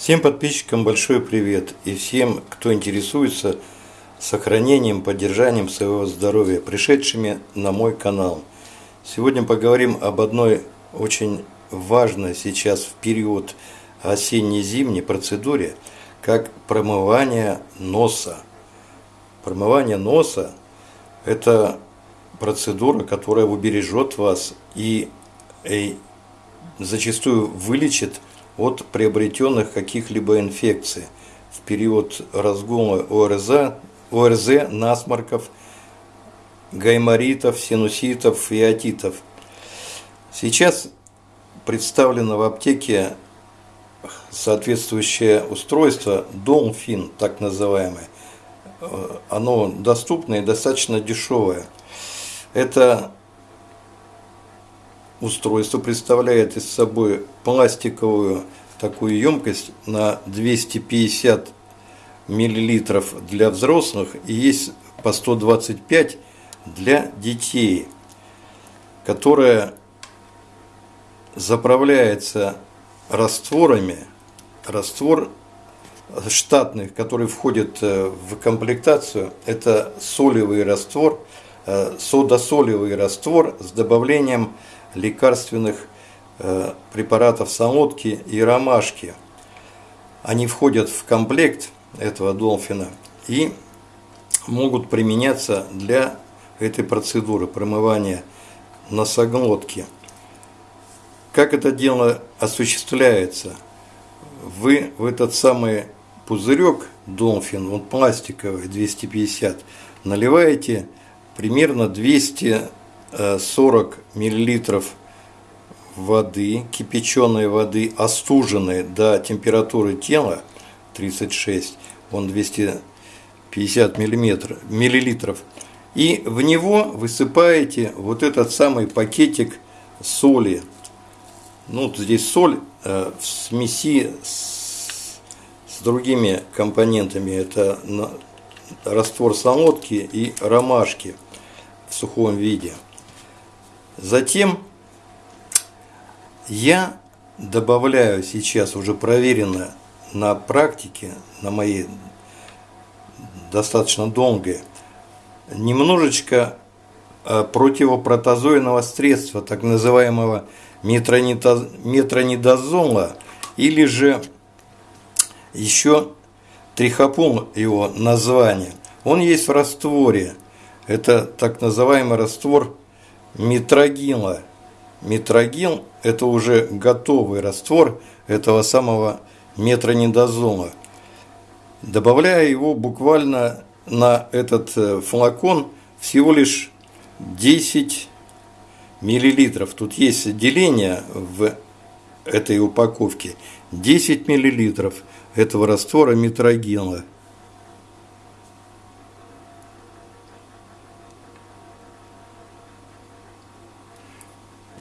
Всем подписчикам большой привет и всем, кто интересуется сохранением, поддержанием своего здоровья, пришедшими на мой канал. Сегодня поговорим об одной очень важной сейчас в период осенне-зимней процедуре, как промывание носа. Промывание носа – это процедура, которая убережет вас и, и зачастую вылечит от приобретенных каких-либо инфекций в период разгула ОРЗ, ОРЗ, насморков, гайморитов, синуситов и отитов. Сейчас представлено в аптеке соответствующее устройство Долфин, так называемое. Оно доступное и достаточно дешевое. Это устройство представляет из собой пластиковую такую емкость на 250 миллилитров для взрослых и есть по 125 для детей, которая заправляется растворами, раствор штатный, который входит э, в комплектацию, это солевый раствор, э, содосолевый раствор с добавлением лекарственных э, препаратов солодки и ромашки. Они входят в комплект этого долфина и могут применяться для этой процедуры промывания носоглотки. Как это дело осуществляется? Вы в этот самый пузырек Долфин, он пластиковый, 250, наливаете примерно 200 40 миллилитров воды, кипяченой воды, остуженной до температуры тела 36, он 250 миллилитров, и в него высыпаете вот этот самый пакетик соли. Ну, здесь соль э, в смеси с, с другими компонентами. Это раствор солодки и ромашки в сухом виде. Затем я добавляю сейчас уже проверено на практике, на моей достаточно долгой, немножечко э, противопротозойного средства, так называемого метронидозола, или же еще трихопон его название. Он есть в растворе. Это так называемый раствор митрогила. Митрогил – это уже готовый раствор этого самого метронидозола. Добавляя его буквально на этот э, флакон всего лишь 10 миллилитров. Тут есть деление в этой упаковке. 10 миллилитров этого раствора митрогила.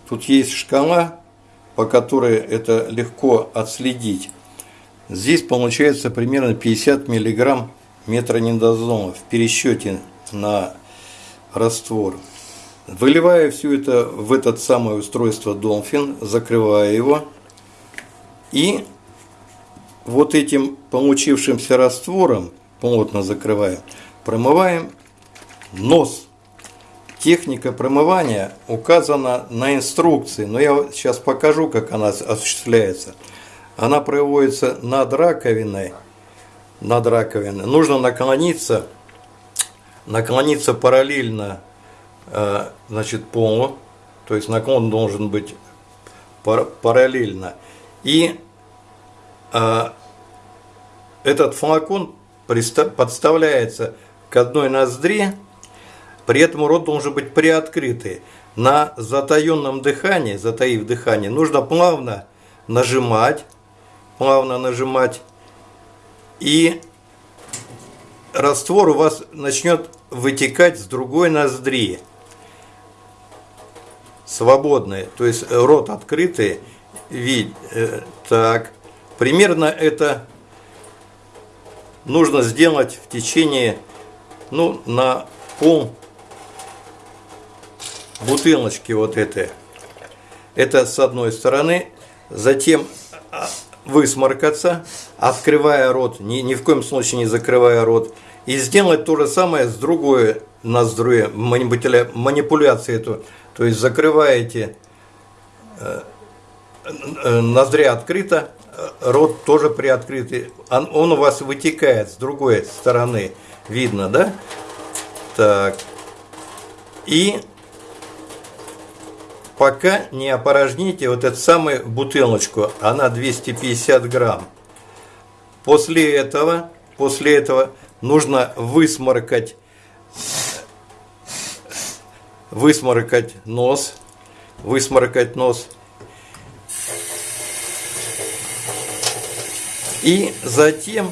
Тут есть шкала, по которой это легко отследить. Здесь получается примерно 50 мг метронидозола в пересчете на раствор. Выливая все это в этот самое устройство Dolphin, закрывая его и вот этим получившимся раствором, плотно закрываем, промываем нос Техника промывания указана на инструкции, но я сейчас покажу, как она осуществляется. Она проводится над раковиной. Над раковиной. Нужно наклониться, наклониться параллельно э, значит, полу, то есть наклон должен быть параллельно. И э, этот флакон подставляется к одной ноздре, при этом рот должен быть приоткрытый. На затаенном дыхании, затаив дыхание, нужно плавно нажимать, плавно нажимать, и раствор у вас начнет вытекать с другой ноздри. Свободный, то есть рот открытый, вид, э, так. Примерно это нужно сделать в течение, ну, на пол бутылочки вот этой. Это с одной стороны. Затем а, высморкаться, открывая рот, ни, ни в коем случае не закрывая рот, и сделать то же самое с другой ноздрю, манипуляции эту. То есть закрываете э, э, ноздря открыта, рот тоже приоткрытый. Он, он у вас вытекает с другой стороны, видно, да? Так. И пока не опорожните вот эту самую бутылочку, она 250 грамм. После этого, после этого нужно высморкать, высморкать нос, высморкать нос. И затем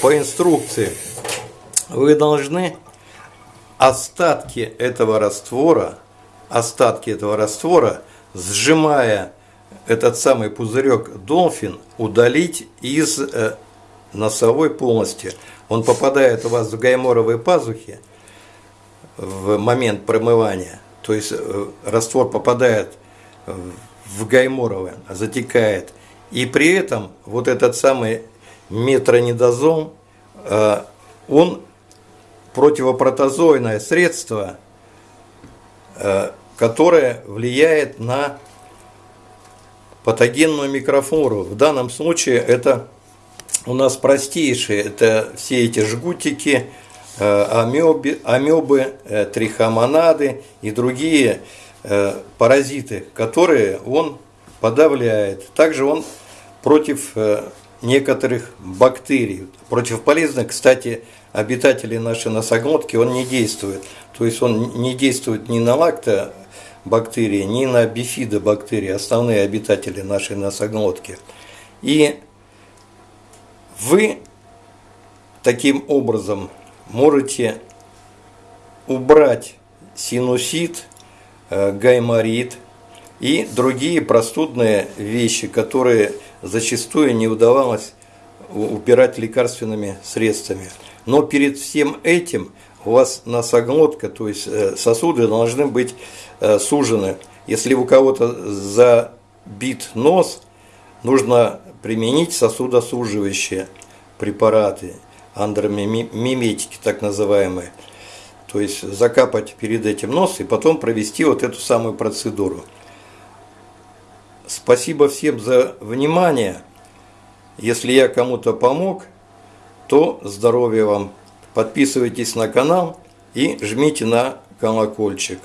по инструкции вы должны остатки этого раствора остатки этого раствора, сжимая этот самый пузырек Долфин, удалить из э, носовой полости. Он попадает у вас в гайморовые пазухи в момент промывания. То есть э, раствор попадает в гайморовые, затекает. И при этом вот этот самый метронидозол, э, он противопротозойное средство – которая влияет на патогенную микрофлору. В данном случае это у нас простейшие, это все эти жгутики, э, амебы, амебы э, трихомонады и другие э, паразиты, которые он подавляет. Также он против некоторых бактерий. Против полезных, кстати, обитателей нашей носоглотки он не действует. То есть он не действует ни на лакто бактерии, ни на бифидобактерии, основные обитатели нашей носоглотки. И вы таким образом можете убрать синусит, э, гайморит и другие простудные вещи, которые зачастую не удавалось убирать лекарственными средствами. Но перед всем этим у вас носоглотка, то есть э, сосуды должны быть э, сужены. Если у кого-то забит нос, нужно применить сосудосуживающие препараты, андромиметики так называемые. То есть закапать перед этим нос и потом провести вот эту самую процедуру. Спасибо всем за внимание. Если я кому-то помог, то здоровья вам. Подписывайтесь на канал и жмите на колокольчик.